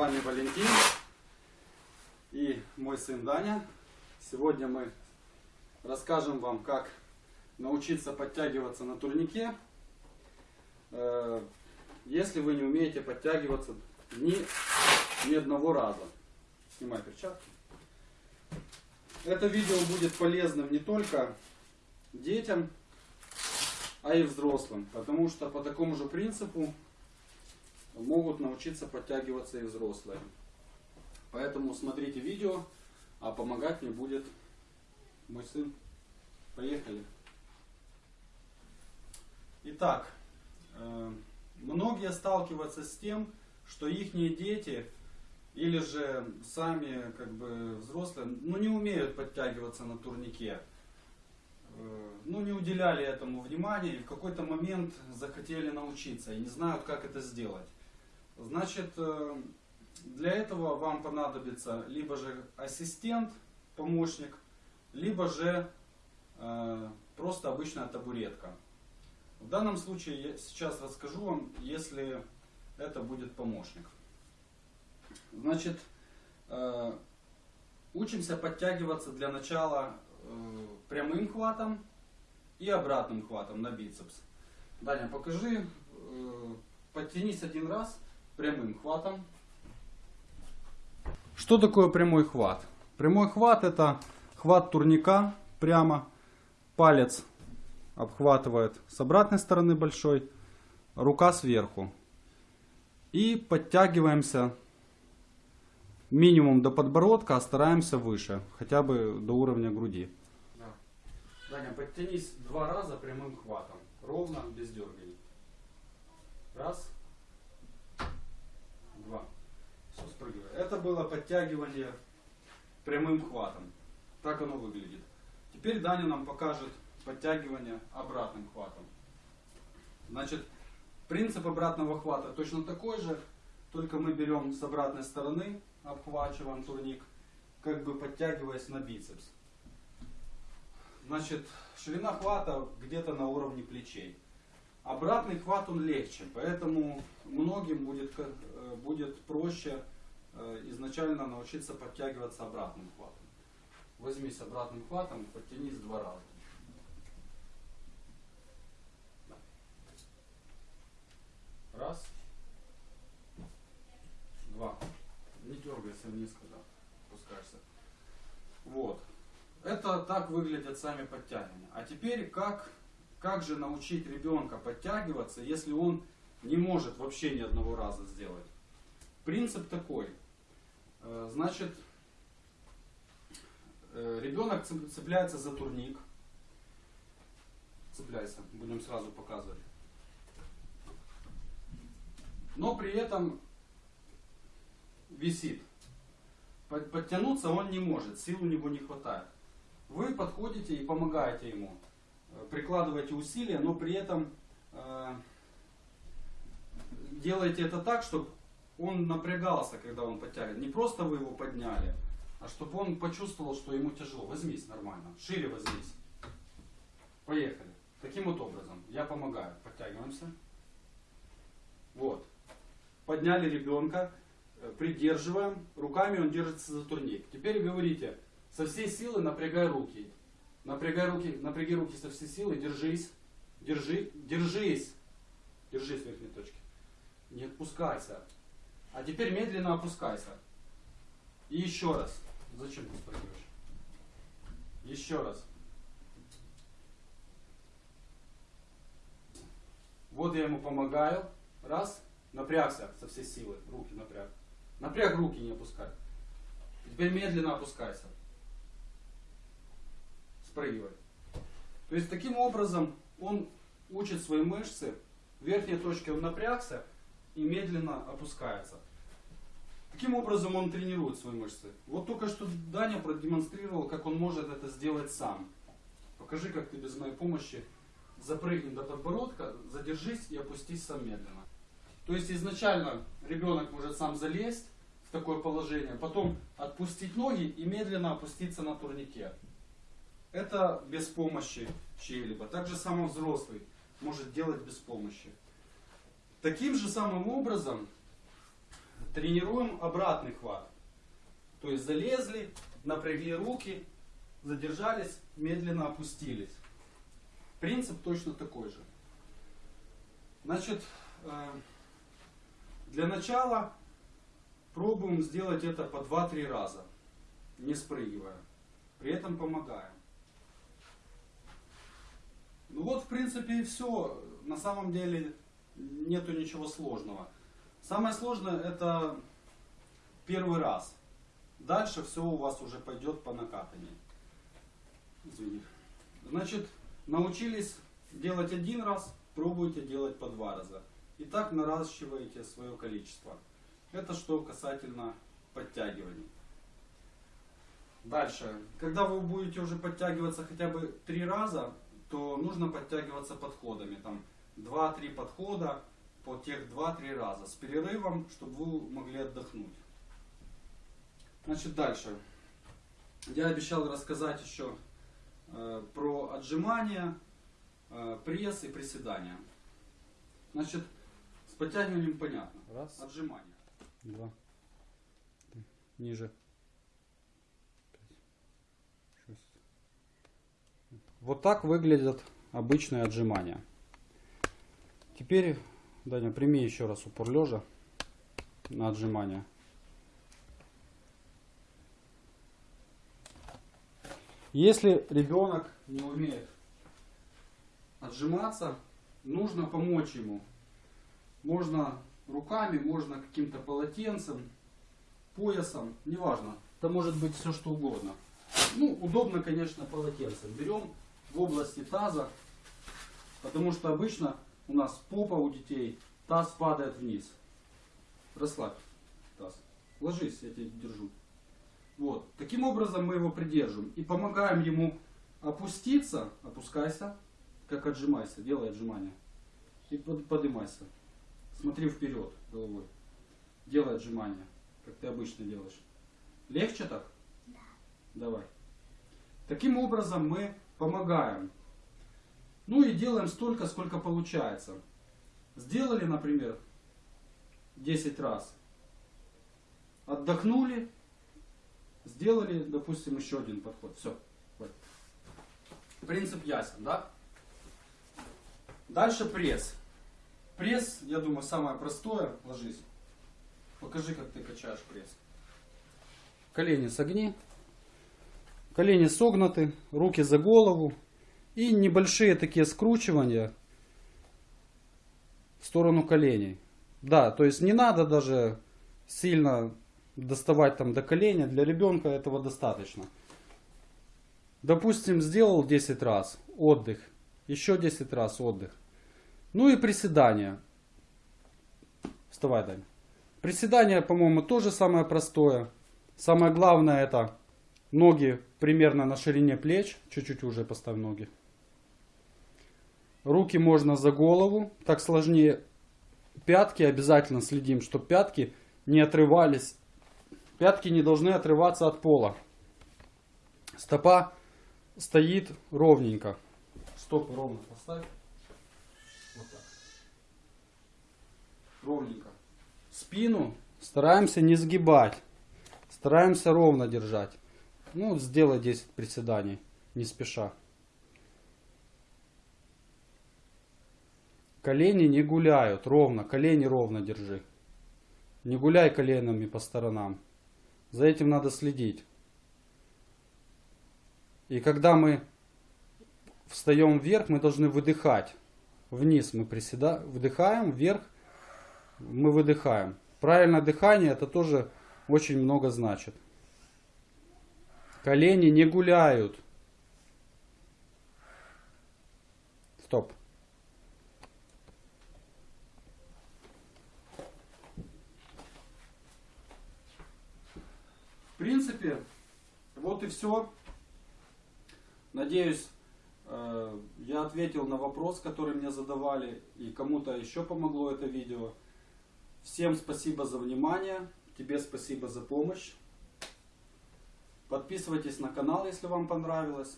вами Валентин и мой сын Даня. Сегодня мы расскажем вам, как научиться подтягиваться на турнике, э, если вы не умеете подтягиваться ни, ни одного раза. Снимай перчатки. Это видео будет полезным не только детям, а и взрослым, потому что по такому же принципу могут научиться подтягиваться и взрослые. Поэтому смотрите видео, а помогать мне будет мой сын. Поехали. Итак, э, многие сталкиваются с тем, что их дети или же сами как бы взрослые, ну не умеют подтягиваться на турнике. Э, ну не уделяли этому внимания и в какой-то момент захотели научиться и не знают, как это сделать. Значит, э, для этого вам понадобится либо же ассистент, помощник, либо же э, просто обычная табуретка. В данном случае я сейчас расскажу вам, если это будет помощник. Значит, э, учимся подтягиваться для начала прямым хватом и обратным хватом на бицепс. Даня, покажи, подтянись один раз прямым хватом. Что такое прямой хват? Прямой хват это хват турника прямо, палец обхватывает с обратной стороны большой, рука сверху. И подтягиваемся минимум до подбородка, а стараемся выше, хотя бы до уровня груди. Да. Даня, подтянись два раза прямым хватом, ровно, без дерганий. Раз, два. Все спрыгивает. Это было подтягивание прямым хватом. Так оно выглядит. Теперь Даня нам покажет подтягивание обратным хватом. Значит, принцип обратного хвата точно такой же, только мы берем с обратной стороны, обхвачиваем турник, как бы подтягиваясь на бицепс. Значит, ширина хвата где-то на уровне плечей. Обратный хват он легче, поэтому многим будет, э, будет проще э, изначально научиться подтягиваться обратным хватом. Возьмись обратным хватом, подтянись два раза. Раз. Два. Не дергайся вниз, когда опускаешься. Вот. Это так выглядят сами подтягивания. А теперь как как же научить ребенка подтягиваться, если он не может вообще ни одного раза сделать? Принцип такой. Э, значит, э, ребенок цепляется за турник. Цепляйся, будем сразу показывать. Но при этом висит. Подтянуться он не может, сил у него не хватает. Вы подходите и помогаете ему прикладываете усилия, но при этом э, делаете это так, чтобы он напрягался, когда он подтягивает. Не просто вы его подняли, а чтобы он почувствовал, что ему тяжело. Возьмись нормально, шире возьмись. Поехали. Таким вот образом. Я помогаю. Подтягиваемся. Вот. Подняли ребенка, э, придерживаем. Руками он держится за турник. Теперь говорите, со всей силы напрягай руки. Напрягай руки, напряги руки со всей силы, держись, держи, держись, держись в верхней точке. Не отпускайся. А теперь медленно опускайся. И еще раз. Зачем ты спрыгиваешь? Еще раз. Вот я ему помогаю. Раз. Напрягся со всей силы. Руки напряг. Напряг руки, не опускай. Теперь медленно опускайся спрыгивать. То есть таким образом он учит свои мышцы, в верхней точке он напрягся и медленно опускается. Таким образом он тренирует свои мышцы. Вот только что Даня продемонстрировал, как он может это сделать сам. Покажи, как ты без моей помощи запрыгни до подбородка, задержись и опустись сам медленно. То есть изначально ребенок может сам залезть в такое положение, потом отпустить ноги и медленно опуститься на турнике. Это без помощи чьей-либо. Также самый взрослый может делать без помощи. Таким же самым образом тренируем обратный хват. То есть залезли, напрягли руки, задержались, медленно опустились. Принцип точно такой же. Значит, э, для начала пробуем сделать это по 2-3 раза, не спрыгивая. При этом помогаем. Ну вот, в принципе, и все. На самом деле нету ничего сложного. Самое сложное это первый раз. Дальше все у вас уже пойдет по накатанию. Извини. Значит, научились делать один раз, пробуйте делать по два раза. И так наращиваете свое количество. Это что касательно подтягиваний. Дальше. Когда вы будете уже подтягиваться хотя бы три раза, то нужно подтягиваться подходами. Там 2-3 подхода по тех 2-3 раза с перерывом, чтобы вы могли отдохнуть. Значит, дальше. Я обещал рассказать еще э, про отжимания, э, пресс и приседания. Значит, с подтягиванием понятно. Раз. Отжимания. Два. Ниже. Вот так выглядят обычные отжимания. Теперь, Даня, прими еще раз упор лежа на отжимания. Если ребенок не умеет отжиматься, нужно помочь ему. Можно руками, можно каким-то полотенцем, поясом, неважно. Это может быть все что угодно. Ну, удобно, конечно, полотенцем. Берем в области таза, потому что обычно у нас попа у детей, таз падает вниз. Расслабь таз. Ложись, я тебя держу. Вот. Таким образом мы его придерживаем и помогаем ему опуститься, опускайся, как отжимайся, делай отжимания. И под, поднимайся. Смотри вперед головой. Делай отжимания, как ты обычно делаешь. Легче так? Да. Давай. Таким образом мы помогаем. Ну и делаем столько, сколько получается. Сделали, например, 10 раз. Отдохнули. Сделали, допустим, еще один подход. Все. Принцип ясен, да? Дальше пресс. Пресс, я думаю, самое простое. Ложись. Покажи, как ты качаешь пресс. колени согни, колени согнуты, руки за голову и небольшие такие скручивания в сторону коленей. Да, то есть не надо даже сильно доставать там до коленя, для ребенка этого достаточно. Допустим, сделал 10 раз отдых, еще 10 раз отдых. Ну и приседания. Вставай, Дань. Приседания, по-моему, тоже самое простое. Самое главное это ноги примерно на ширине плеч. Чуть-чуть уже поставь ноги. Руки можно за голову. Так сложнее. Пятки обязательно следим, чтобы пятки не отрывались. Пятки не должны отрываться от пола. Стопа стоит ровненько. Стопы ровно поставь. Вот так. Ровненько. Спину стараемся не сгибать. Стараемся ровно держать. Ну, сделай 10 приседаний, не спеша. Колени не гуляют, ровно, колени ровно держи. Не гуляй коленами по сторонам. За этим надо следить. И когда мы встаем вверх, мы должны выдыхать. Вниз мы приседаем, вдыхаем, вверх мы выдыхаем. Правильное дыхание это тоже очень много значит. Колени не гуляют. Стоп. В принципе, вот и все. Надеюсь, э, я ответил на вопрос, который мне задавали, и кому-то еще помогло это видео. Всем спасибо за внимание, тебе спасибо за помощь. Подписывайтесь на канал, если вам понравилось.